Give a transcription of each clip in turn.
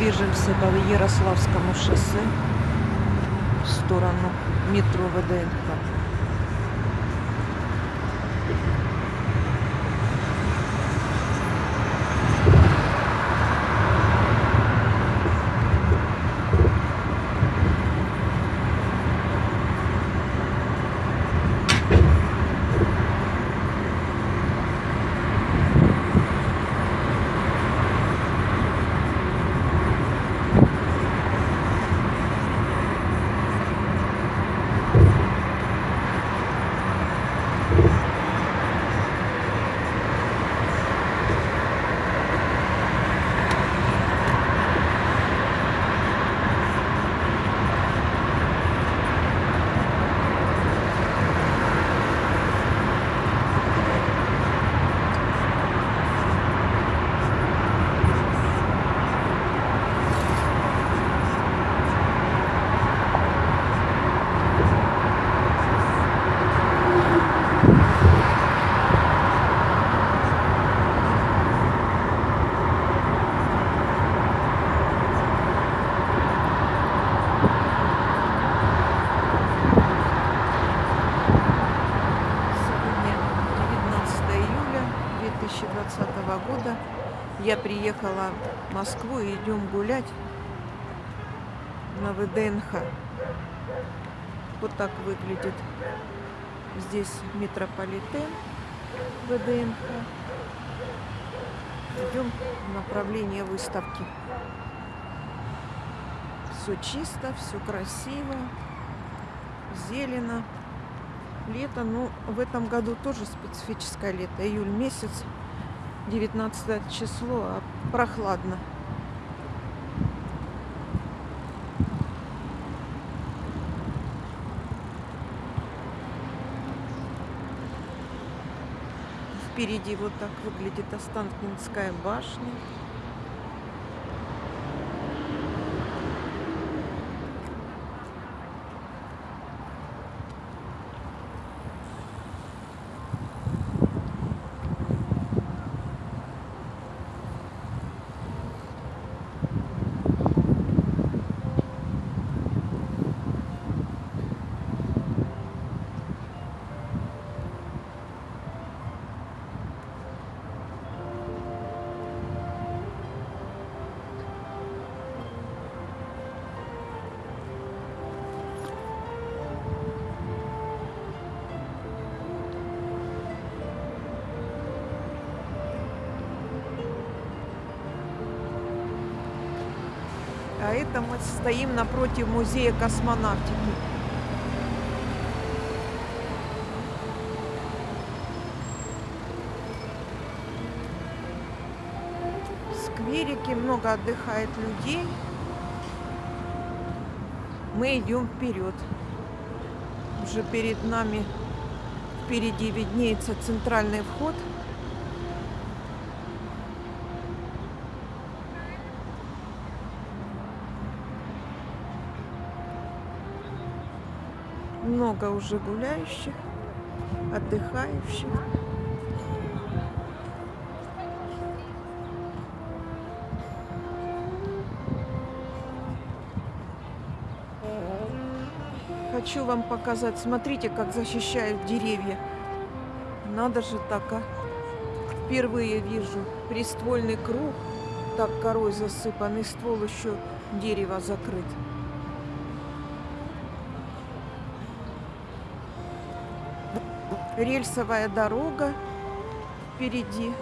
движемся по Ярославскому шоссе в сторону метро ВДНХ. Сегодня 19 июля 2020 года. Я приехала в Москву и идем гулять на ВДНХ. Вот так выглядит здесь метрополитен ВДНХ. Идем в направлении выставки. Все чисто, все красиво, зелено лето, ну, в этом году тоже специфическое лето. Июль месяц, 19 число, а прохладно. Впереди вот так выглядит Останкинская башня. А это мы стоим напротив музея космонавтики. В скверике много отдыхает людей. Мы идем вперед. Уже перед нами впереди виднеется центральный вход. Много уже гуляющих, отдыхающих. Хочу вам показать. Смотрите, как защищают деревья. Надо же так, а. Впервые вижу приствольный круг, так корой засыпанный ствол, еще дерево закрыт. Рельсовая дорога впереди.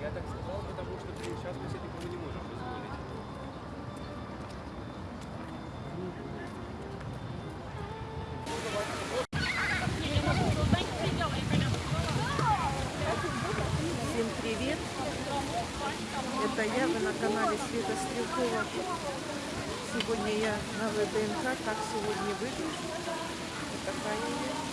Я так сказал, потому что блин, сейчас мы себе такого не можем позволить. Всем привет! Это я, канале Света Стрелкова. Сегодня я на ВДНХ. Как сегодня выгляжу? Вот такая я.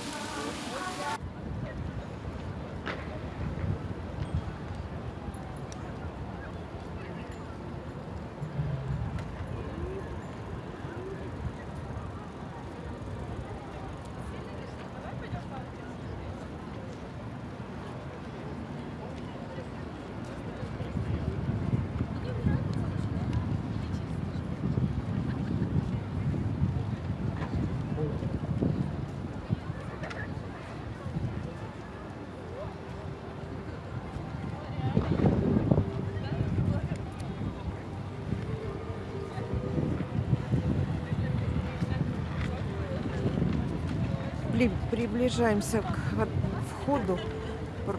Приближаемся к входу.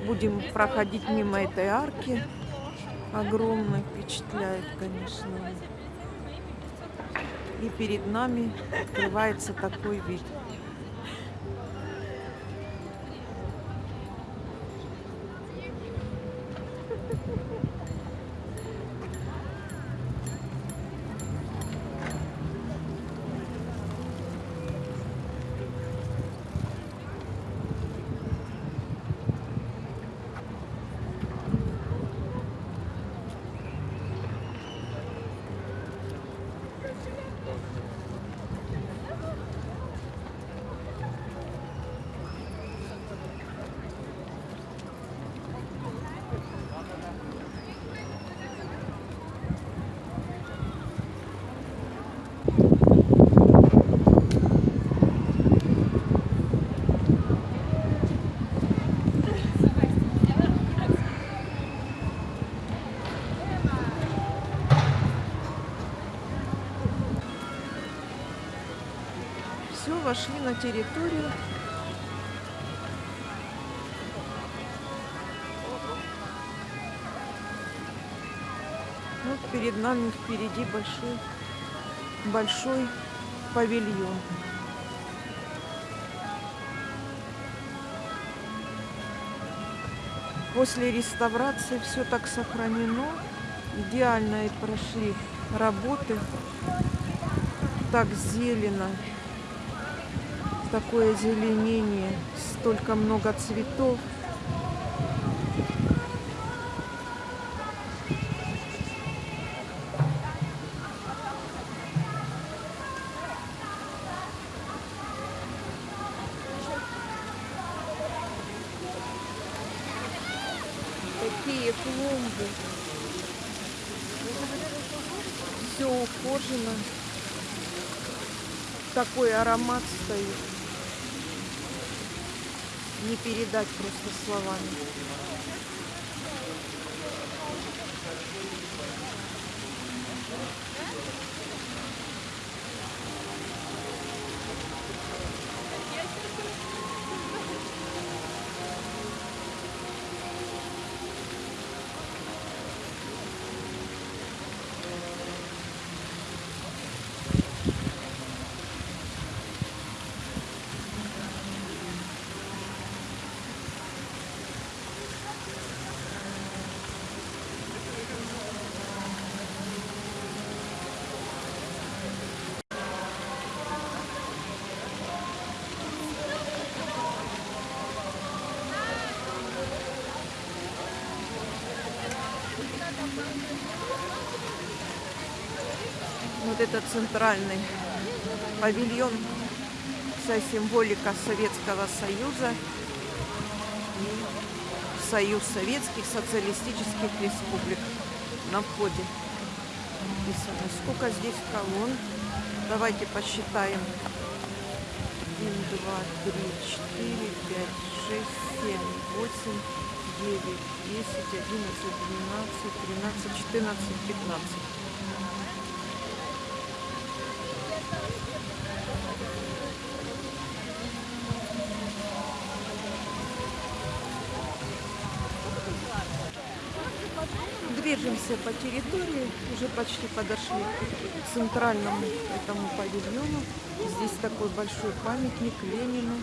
Будем проходить мимо этой арки. Огромной, впечатляет, конечно. И перед нами открывается такой вид. Все, вошли на территорию. Вот перед нами впереди большой, большой павильон. После реставрации все так сохранено. Идеально и прошли работы. Так зелено такое зеленение, столько много цветов. Такие клумбы. Все ухожено. Такой аромат стоит. Не передать просто словами. Вот это центральный павильон, вся символика Советского Союза и Союз Советских Социалистических Республик на входе. Написано. Сколько здесь колонн? Давайте посчитаем. Один, два, три, четыре, пять, шесть, семь, восемь, девять, десять, одиннадцать, двенадцать, тринадцать, четырнадцать, пятнадцать. Движемся по территории, уже почти подошли к центральному этому павильону. Здесь такой большой памятник Ленину.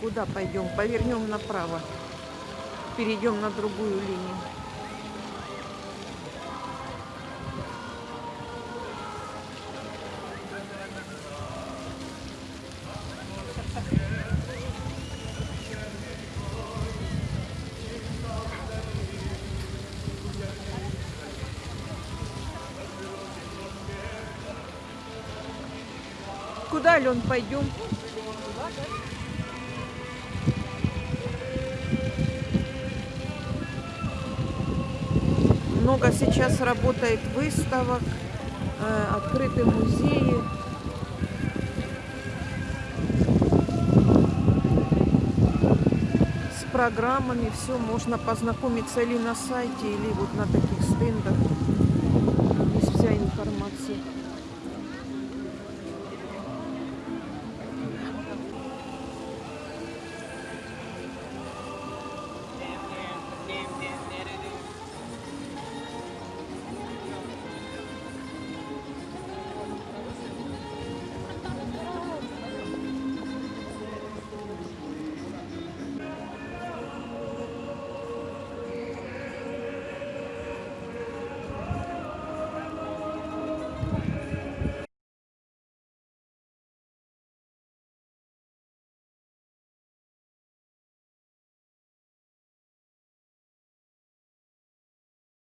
Куда пойдем? Повернем направо. Перейдем на другую линию. Куда, Лен, пойдем? Много сейчас работает выставок, э, открыты музеи. программами, все можно познакомиться или на сайте, или вот на таких стендах.